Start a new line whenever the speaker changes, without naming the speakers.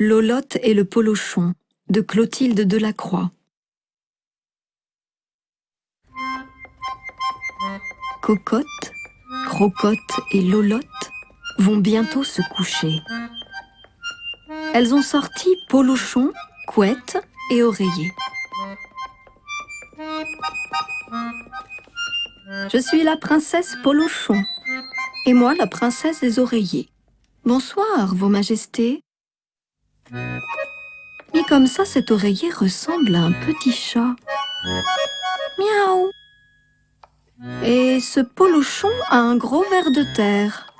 Lolotte et le polochon de Clotilde Delacroix. Cocotte, Crocotte et Lolotte vont bientôt se coucher. Elles ont sorti polochon, couette et oreiller. Je suis la princesse Polochon, et moi la princesse des oreillers. Bonsoir, vos majestés. Mais comme ça, cet oreiller ressemble à un petit chat. Miaou Et ce polochon a un gros ver de terre.